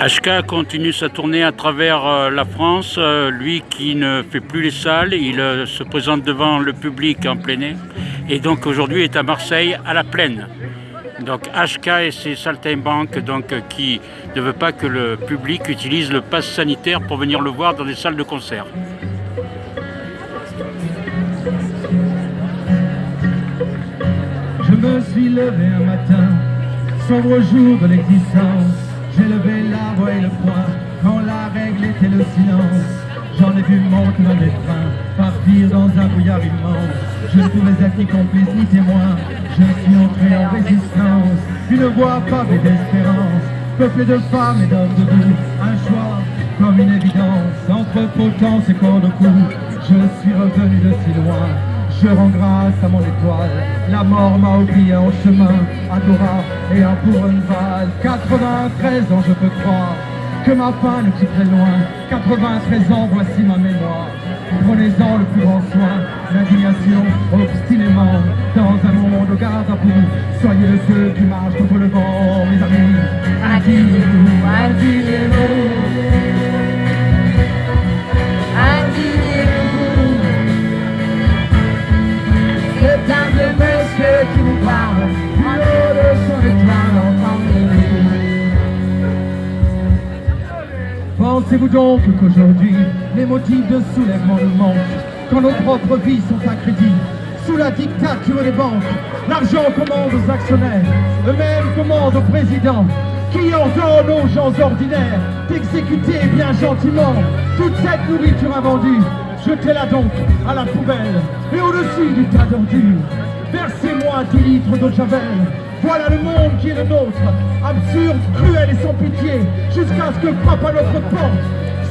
HK continue sa tournée à travers euh, la France. Euh, lui qui ne fait plus les salles, il euh, se présente devant le public en plein air. Et donc aujourd'hui est à Marseille à la plaine. Donc HK et ses saltimbanques donc, qui ne veut pas que le public utilise le pass sanitaire pour venir le voir dans des salles de concert. Je me suis levé un matin, sombre jour de l'existence j'ai levé la voix et le poing quand la règle était le silence. J'en ai vu monter dans des trains, partir dans un brouillard immense. Je ne pouvais être ni complice ni témoin, je suis entré en résistance. Une voix pavée d'espérance, peuplée de femmes et d'hommes debout. Un choix comme une évidence, entre potence et corps de cou. Je suis revenu de si loin, je rends grâce à mon étoile, la mort m'a oublié en chemin, Agora et un val 93 ans je peux croire que ma fin ne quitterait loin, 93 ans voici ma mémoire. Prenez-en le plus grand soin, l'indignation obstinément, dans un monde au garde à bout, soyez feu qui marche contre le vent, mes amis, indignez-vous, indignez-vous. Pensez-vous donc qu'aujourd'hui, les motifs de soulèvement nous manquent, quand nos propres vies sont à crédit, sous la dictature des banques, l'argent commande aux actionnaires, eux-mêmes commandent aux présidents, qui ordonnent aux gens ordinaires d'exécuter bien gentiment toute cette nourriture invendue. Jetez-la donc à la poubelle et au-dessus du tas d'ordures. Versez-moi 10 litres de javel. Voilà le monde qui est le nôtre, absurde, cruel et sans pitié, jusqu'à ce que frappe à notre porte.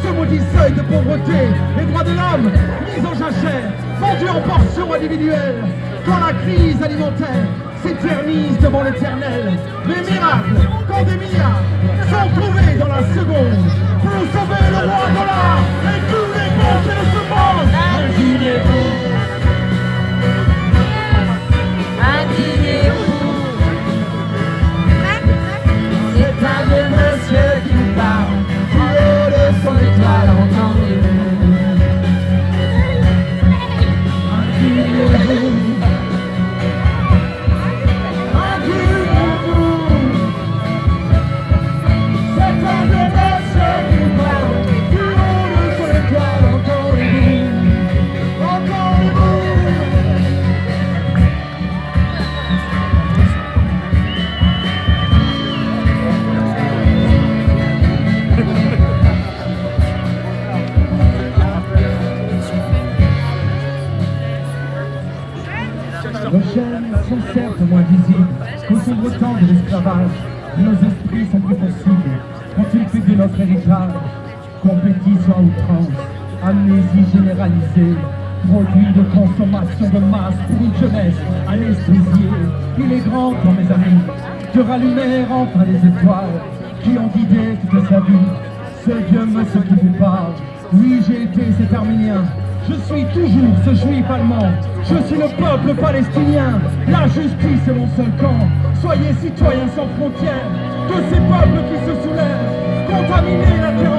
Ce maudit seuil de pauvreté, les droits de l'homme mis en jachère, vendus en portions individuelles, quand la crise alimentaire s'éternise devant l'éternel. Les miracles, quand des milliards sont trouvés dans la seconde chaînes sont certes moins visibles qu'au sombre temps de l'esclavage. Nos esprits sont plus possibles quand fait de notre héritage compétition à outrance, amnésie généralisée, produit de consommation de masse pour une jeunesse anesthésiée. Il est grand temps, mes amis, de rallumer enfin les étoiles qui ont guidé toute sa vie. Ce Dieu me ce qui fait part. Oui, j'ai été cet arménien je suis toujours ce juif allemand. Je suis le peuple palestinien. La justice est mon seul camp. Soyez citoyens sans frontières de ces peuples qui se soulèvent. Contaminez la terre